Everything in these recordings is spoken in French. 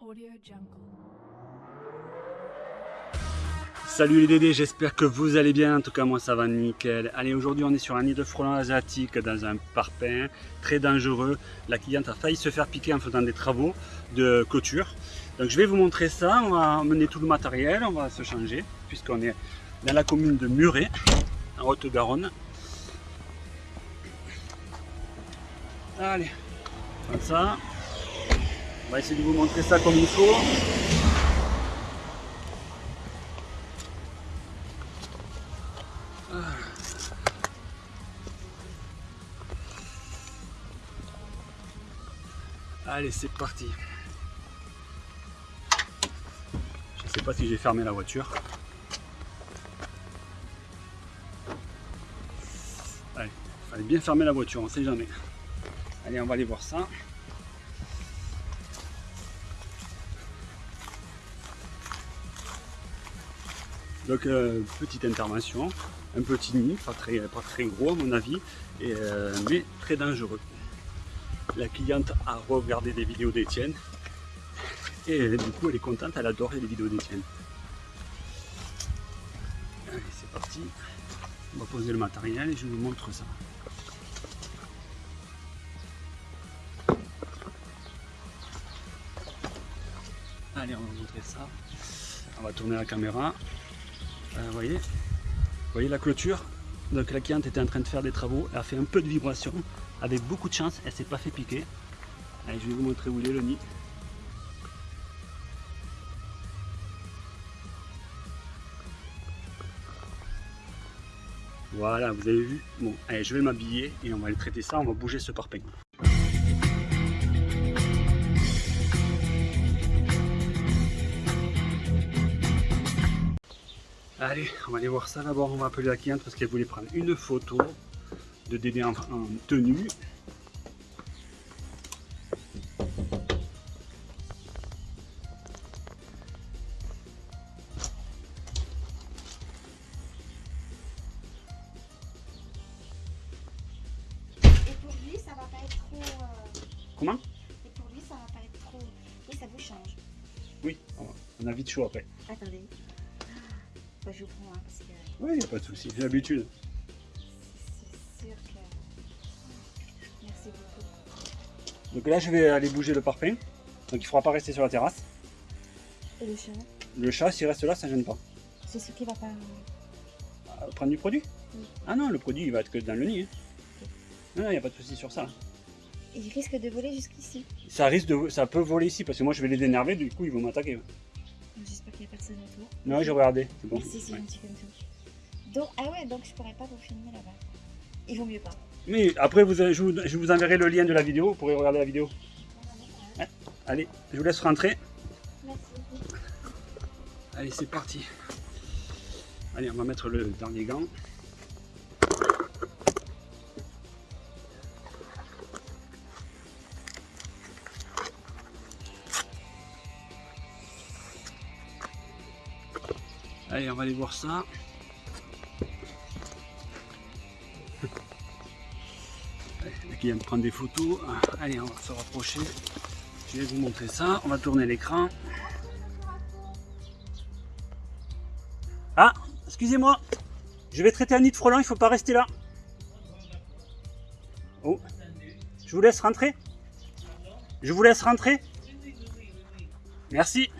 Audio Jungle. Salut les Dédés, j'espère que vous allez bien, en tout cas moi ça va nickel. Allez aujourd'hui on est sur un nid de frelons asiatique dans un parpaing très dangereux. La cliente a failli se faire piquer en faisant des travaux de clôture. Donc je vais vous montrer ça, on va emmener tout le matériel, on va se changer puisqu'on est dans la commune de Muret, en Haute-Garonne. Allez, comme ça. On va essayer de vous montrer ça comme il faut. Allez, c'est parti. Je ne sais pas si j'ai fermé la voiture. Allez, il fallait bien fermer la voiture, on ne sait jamais. Allez, on va aller voir ça. Donc euh, petite intervention, un petit nid, pas très, gros à mon avis, euh, mais très dangereux. La cliente a regardé des vidéos d'Etienne et du coup elle est contente, elle adore les vidéos d'Etienne. Allez c'est parti, on va poser le matériel et je vous montre ça. Allez on va vous montrer ça, on va tourner la caméra. Euh, vous voyez voyez la clôture Donc la cliente était en train de faire des travaux, elle a fait un peu de vibration, avec beaucoup de chance, elle s'est pas fait piquer. Allez, je vais vous montrer où il est le nid. Voilà, vous avez vu Bon, allez, je vais m'habiller et on va aller traiter ça, on va bouger ce parpaing. Allez, on va aller voir ça d'abord. On va appeler la cliente parce qu'elle voulait prendre une photo de Dédé en, en tenue. Et pour lui, ça va pas être trop. euh, Comment? Et pour lui, ça va pas être trop. Et ça vous change. Oui, on a vite chaud après. Attendez. Je vous prends, hein, parce que Oui, il n'y a pas de souci, j'ai l'habitude. c'est sûr que. Merci beaucoup. Donc là, je vais aller bouger le parpaing. Donc il ne faudra pas rester sur la terrasse. Et le chat Le chat, s'il reste là, ça ne gêne pas. C'est ce qui va pas. Ah, Prendre du produit Oui. Ah non, le produit, il va être que dans le nid. hein. Non, il n'y a pas de souci sur ça. Il risque de voler jusqu'ici. Ça risque de, ça peut voler ici parce que moi je vais les énerver, du coup ils vont m'attaquer. Non, j'ai regardé, c'est bon. Merci, c'est gentil comme tout. Donc, ah ouais, donc je pourrais pas vous filmer là-bas. Il vaut mieux pas. Mais après, vous, je, vous, je vous enverrai le lien de la vidéo, vous pourrez regarder la vidéo. Ouais. Allez, je vous laisse rentrer. Merci. Allez, c'est parti. Allez, on va mettre le dernier gant. Allez, on va aller voir ça. Allez, La cliente prend des photos. Allez, on va se rapprocher. Je vais vous montrer ça. On va tourner l'écran. Ah, excusez-moi. Je vais traiter un nid de frelons, il faut pas rester là. Oh. Je vous laisse rentrer. Je vous laisse rentrer. Merci.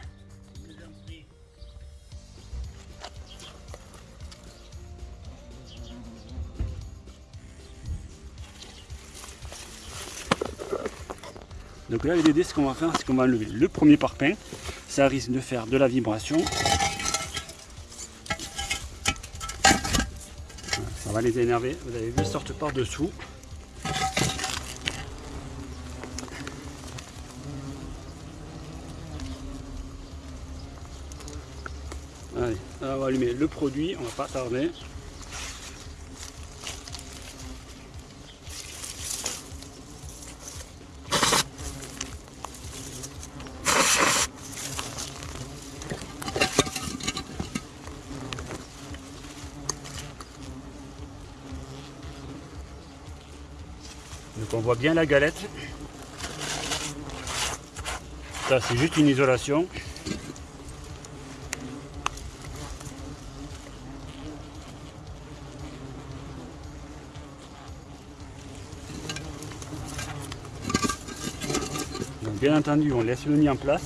Donc là, Dédés, ce qu'on va faire, c'est qu'on va enlever le premier parpaing. Ça risque de faire de la vibration. Ça va les énerver. Vous avez vu, ils sortent par dessous. Allez, on va allumer le produit, on va pas tarder. Donc on voit bien la galette. Ça, c'est juste une isolation. bien entendu, on laisse le nid en place.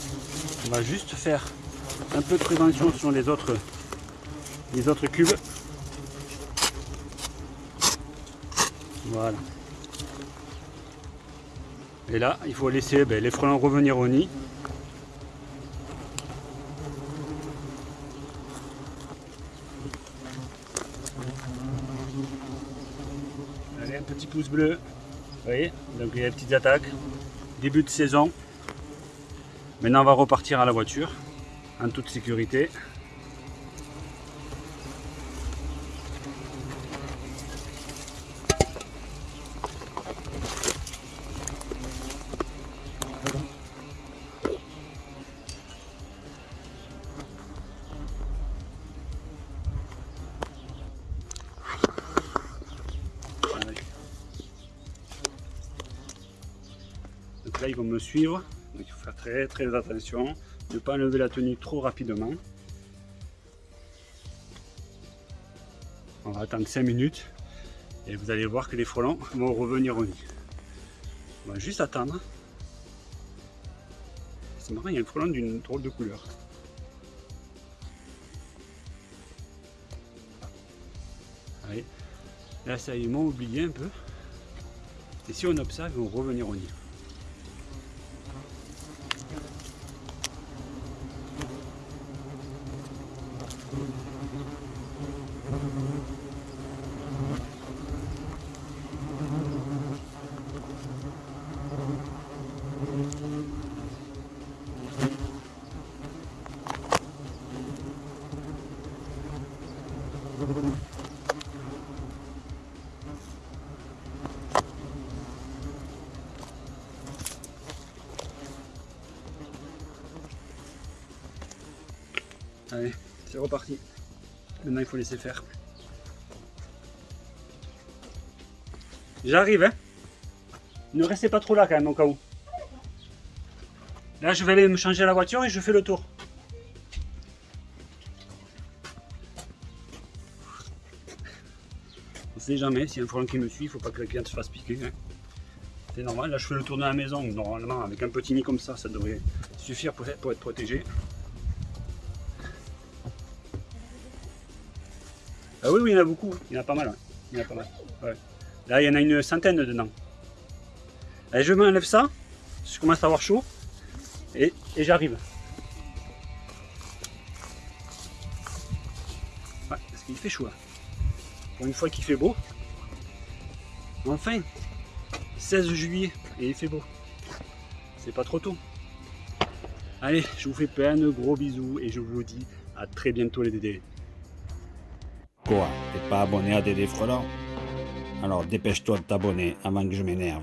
On va juste faire un peu de prévention sur les autres, les autres cubes. Voilà. Et là, il faut laisser ben, les frelons revenir au nid. Allez, un petit pouce bleu. Vous voyez Donc il y a des petites attaques. Début de saison. Maintenant, on va repartir à la voiture en toute sécurité. Ils vont me suivre. Donc il faut faire très très attention, ne pas enlever la tenue trop rapidement. On va attendre 5 minutes et vous allez voir que les frelons vont revenir au nid. On va juste attendre. C'est marrant, il y a un frelon d'une drôle de couleur. Allez. Là, ça, ils m'ont oublié un peu. Et si on observe, ils vont revenir au nid. Allez, Maintenant, il faut laisser faire. J'arrive, hein Ne restez pas trop là quand même, au cas où. Là, je vais aller me changer la voiture et je fais le tour. On sait jamais, s'il y a un frelon qui me suit, il faut pas que la cliente se fasse piquer. Hein. C'est normal, là je fais le tour de la maison, normalement avec un petit nid comme ça, ça devrait suffire pour être protégé. Ah oui, oui, il y en a beaucoup. Il y en a pas mal. Il y en a pas mal. Là, il y en a une centaine dedans. Allez, je m'enlève ça. Je commence à avoir chaud. Et, j'arrive. Parce qu'il fait chaud. Pour une fois qu'il fait beau. Enfin, 16 juillet et il fait beau. C'est pas trop tôt. Allez, je vous fais plein de gros bisous et je vous dis à très bientôt les dédés. T'es pas abonné à Dédé Frelon? Alors dépêche-toi de t'abonner avant que je m'énerve.